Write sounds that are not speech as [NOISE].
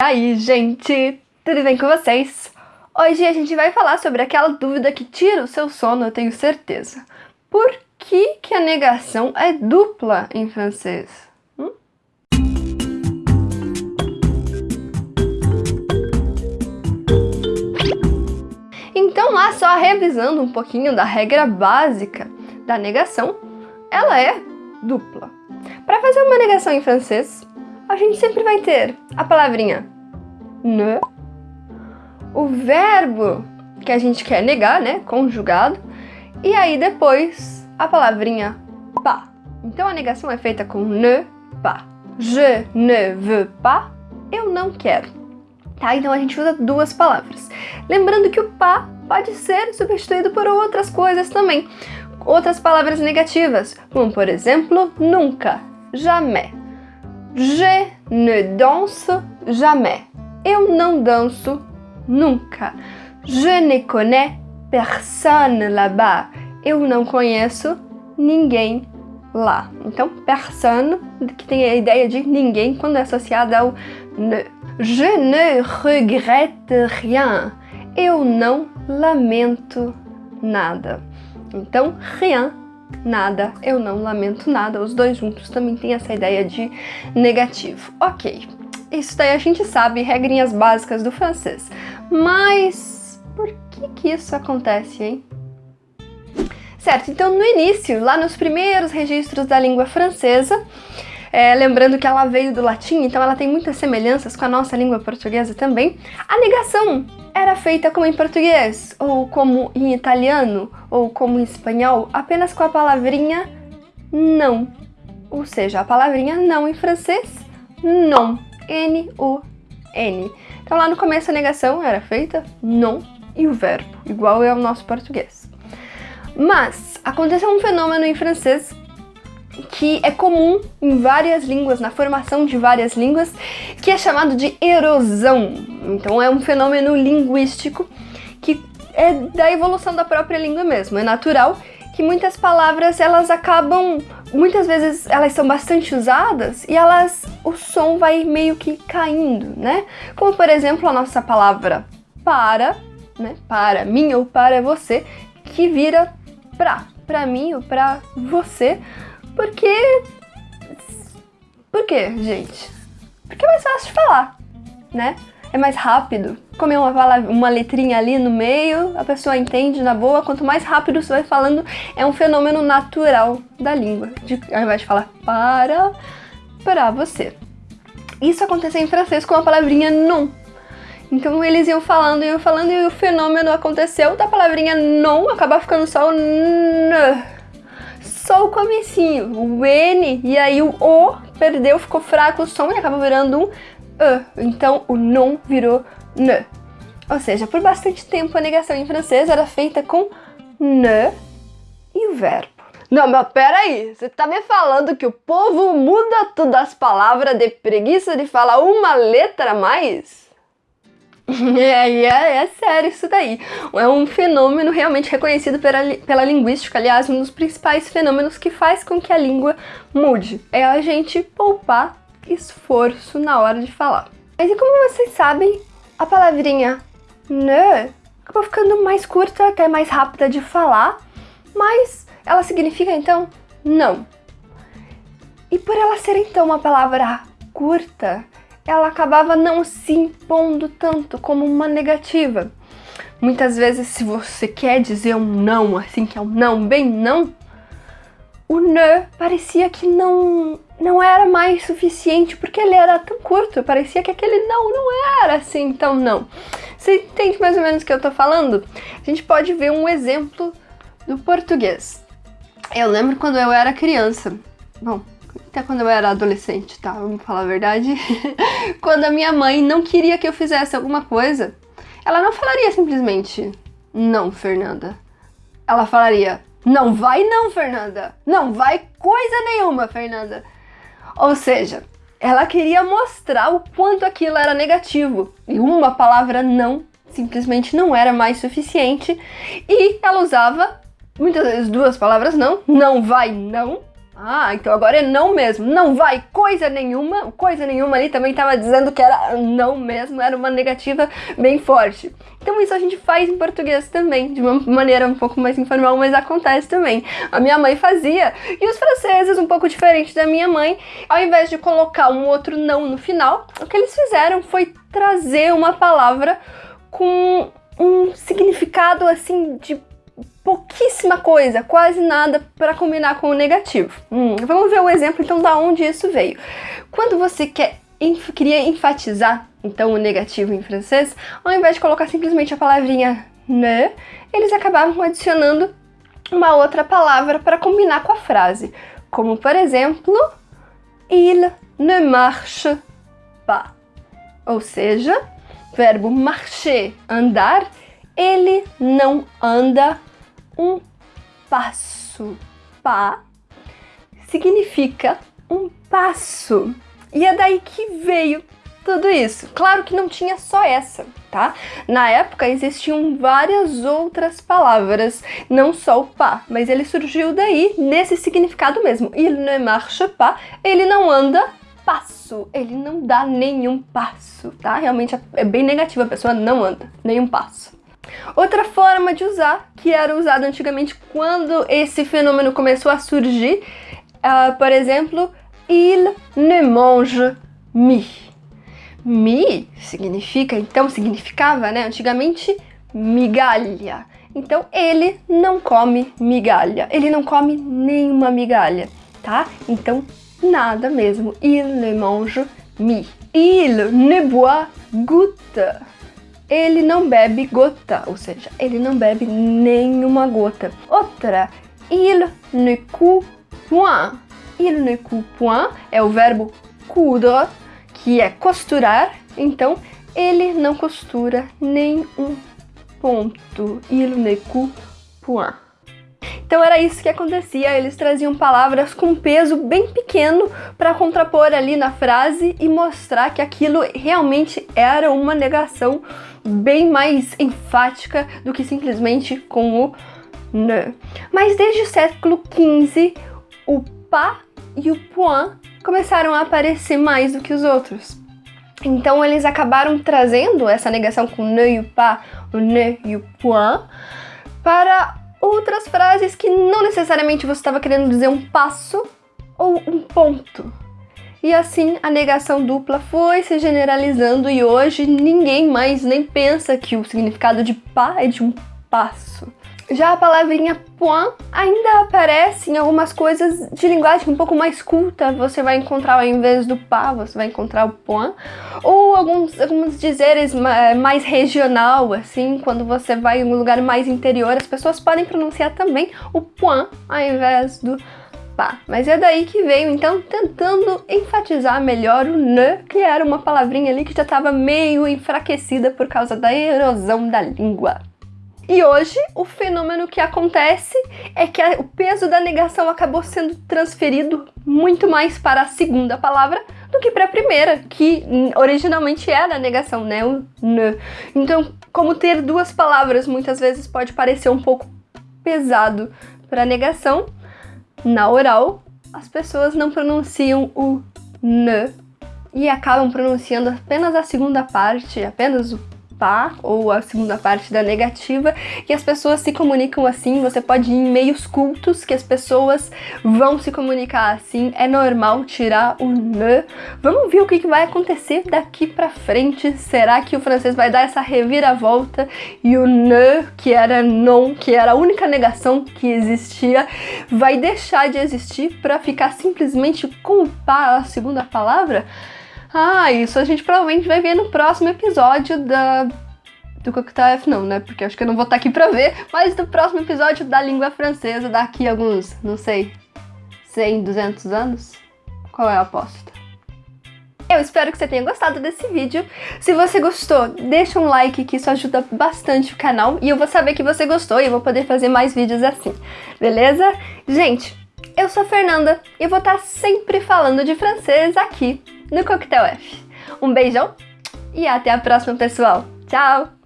E aí, gente, tudo bem com vocês? Hoje a gente vai falar sobre aquela dúvida que tira o seu sono, eu tenho certeza. Por que, que a negação é dupla em francês? Hum? Então lá só revisando um pouquinho da regra básica da negação, ela é dupla. Para fazer uma negação em francês, a gente sempre vai ter a palavrinha ne, o verbo que a gente quer negar, né, conjugado, e aí depois a palavrinha pas. Então a negação é feita com ne pas. Je ne veux pas, eu não quero. Tá? Então a gente usa duas palavras. Lembrando que o pas pode ser substituído por outras coisas também. Outras palavras negativas, como por exemplo, nunca, jamais. Je ne danse jamais. Eu não danço nunca. Je ne connais personne là-bas. Eu não conheço ninguém lá. Então, personne, que tem a ideia de ninguém quando é associada ao ne. Je ne regrette rien. Eu não lamento nada. Então, rien nada, eu não lamento nada, os dois juntos também tem essa ideia de negativo. Ok, isso daí a gente sabe, regrinhas básicas do francês. Mas por que que isso acontece, hein? Certo, então no início, lá nos primeiros registros da língua francesa, é, lembrando que ela veio do latim, então ela tem muitas semelhanças com a nossa língua portuguesa também, a negação era feita como em português, ou como em italiano, ou como em espanhol, apenas com a palavrinha não. Ou seja, a palavrinha não em francês, non, N-U-N. Então lá no começo a negação era feita non e o verbo, igual é o nosso português. Mas aconteceu um fenômeno em francês que é comum em várias línguas, na formação de várias línguas, que é chamado de erosão. Então é um fenômeno linguístico que é da evolução da própria língua mesmo. É natural que muitas palavras elas acabam, muitas vezes elas são bastante usadas e elas, o som vai meio que caindo, né? Como por exemplo a nossa palavra para, né? Para mim ou para você, que vira pra, pra mim ou pra você, porque... Por quê, gente? Porque é mais fácil de falar, né? É mais rápido. Comer uma, uma letrinha ali no meio, a pessoa entende na boa. Quanto mais rápido você vai falando, é um fenômeno natural da língua. De, ao invés de falar para, para você. Isso aconteceu em francês com a palavrinha non. Então eles iam falando, iam falando e o fenômeno aconteceu da palavrinha non acabar ficando só o n só o comecinho, o N, e aí o O perdeu, ficou fraco o som e acaba virando um E. Então o non virou ne. Ou seja, por bastante tempo a negação em francês era feita com ne e o verbo. Não, mas peraí, você tá me falando que o povo muda todas as palavras de preguiça de falar uma letra a mais? [LAUGHS] É, é, é sério isso daí. É um fenômeno realmente reconhecido pela, pela linguística, aliás, um dos principais fenômenos que faz com que a língua mude. É a gente poupar esforço na hora de falar. Mas e como vocês sabem, a palavrinha ne acabou ficando mais curta, até mais rápida de falar, mas ela significa então não. E por ela ser então uma palavra curta, ela acabava não se impondo tanto como uma negativa. Muitas vezes, se você quer dizer um não, assim, que é um não, bem não, o ne parecia que não, não era mais suficiente, porque ele era tão curto, parecia que aquele não não era assim tão não. Você entende mais ou menos o que eu tô falando? A gente pode ver um exemplo do português. Eu lembro quando eu era criança. Bom, até quando eu era adolescente, tá? Vamos falar a verdade. [LAUGHS] quando a minha mãe não queria que eu fizesse alguma coisa, ela não falaria simplesmente não, Fernanda. Ela falaria não vai não, Fernanda. Não vai coisa nenhuma, Fernanda. Ou seja, ela queria mostrar o quanto aquilo era negativo. E uma palavra não simplesmente não era mais suficiente. E ela usava muitas vezes duas palavras não. Não vai não Ah, então agora é não mesmo. Não vai coisa nenhuma. Coisa nenhuma ali também estava dizendo que era não mesmo, era uma negativa bem forte. Então isso a gente faz em português também, de uma maneira um pouco mais informal, mas acontece também. A minha mãe fazia, e os franceses, um pouco diferente da minha mãe, ao invés de colocar um outro não no final, o que eles fizeram foi trazer uma palavra com um significado assim de pouquíssima coisa, quase nada para combinar com o negativo. Hum, vamos ver o exemplo então da onde isso veio. Quando você quer queria enfatizar então o negativo em francês, ao invés de colocar simplesmente a palavrinha ne, eles acabavam adicionando uma outra palavra para combinar com a frase, como por exemplo, il ne marche pas. Ou seja, verbo marcher, andar, ele não anda um passo. Pá significa um passo. E é daí que veio tudo isso. Claro que não tinha só essa, tá? Na época existiam várias outras palavras, não só o pas, mas ele surgiu daí nesse significado mesmo. Il ne marche pas, ele não anda passo, ele não dá nenhum passo, tá? Realmente é bem negativo, a pessoa não anda nenhum passo. Outra forma de usar, que era usado antigamente quando esse fenômeno começou a surgir, uh, por exemplo, il ne mange mi. Mi significa, então significava, né, antigamente, migalha. Então ele não come migalha, ele não come nenhuma migalha, tá? Então nada mesmo, il ne mange mi. Il ne boit goutte ele não bebe gota, ou seja, ele não bebe nenhuma gota. Outra, il ne coud point. Il ne coud point é o verbo coudre, que é costurar, então ele não costura nem um ponto. Il ne coud point. Então era isso que acontecia, eles traziam palavras com peso bem pequeno para contrapor ali na frase e mostrar que aquilo realmente era uma negação bem mais enfática do que simplesmente com o ne. Mas desde o século XV, o pas e o point começaram a aparecer mais do que os outros. Então eles acabaram trazendo essa negação com ne e o pas, o ne e o point, para outras frases que não necessariamente você estava querendo dizer um passo ou um ponto. E assim a negação dupla foi se generalizando e hoje ninguém mais nem pensa que o significado de pá é de um passo. Já a palavrinha point ainda aparece em algumas coisas de linguagem um pouco mais culta. Você vai encontrar ao invés do pá, você vai encontrar o point. Ou alguns, alguns dizeres mais regional, assim, quando você vai em um lugar mais interior, as pessoas podem pronunciar também o point ao invés do Mas é daí que veio, então, tentando enfatizar melhor o ne, que era uma palavrinha ali que já estava meio enfraquecida por causa da erosão da língua. E hoje, o fenômeno que acontece é que o peso da negação acabou sendo transferido muito mais para a segunda palavra do que para a primeira, que originalmente era a negação, né? O ne. Então, como ter duas palavras muitas vezes pode parecer um pouco pesado para a negação, na oral, as pessoas não pronunciam o ne e acabam pronunciando apenas a segunda parte, apenas o ou a segunda parte da negativa, e as pessoas se comunicam assim, você pode ir em meios cultos que as pessoas vão se comunicar assim, é normal tirar o ne. Vamos ver o que, que vai acontecer daqui pra frente, será que o francês vai dar essa reviravolta e o ne, que era non, que era a única negação que existia, vai deixar de existir para ficar simplesmente com o pá, a segunda palavra? Ah, isso a gente provavelmente vai ver no próximo episódio da do Coquetel F não, né? Porque acho que eu não vou estar aqui pra ver, mas do próximo episódio da língua francesa daqui a alguns, não sei, 100, 200 anos? Qual é a aposta? Eu espero que você tenha gostado desse vídeo. Se você gostou, deixa um like que isso ajuda bastante o canal e eu vou saber que você gostou e eu vou poder fazer mais vídeos assim, beleza? Gente, eu sou a Fernanda e vou estar sempre falando de francês aqui no Coquetel F. Um beijão e até a próxima, pessoal. Tchau!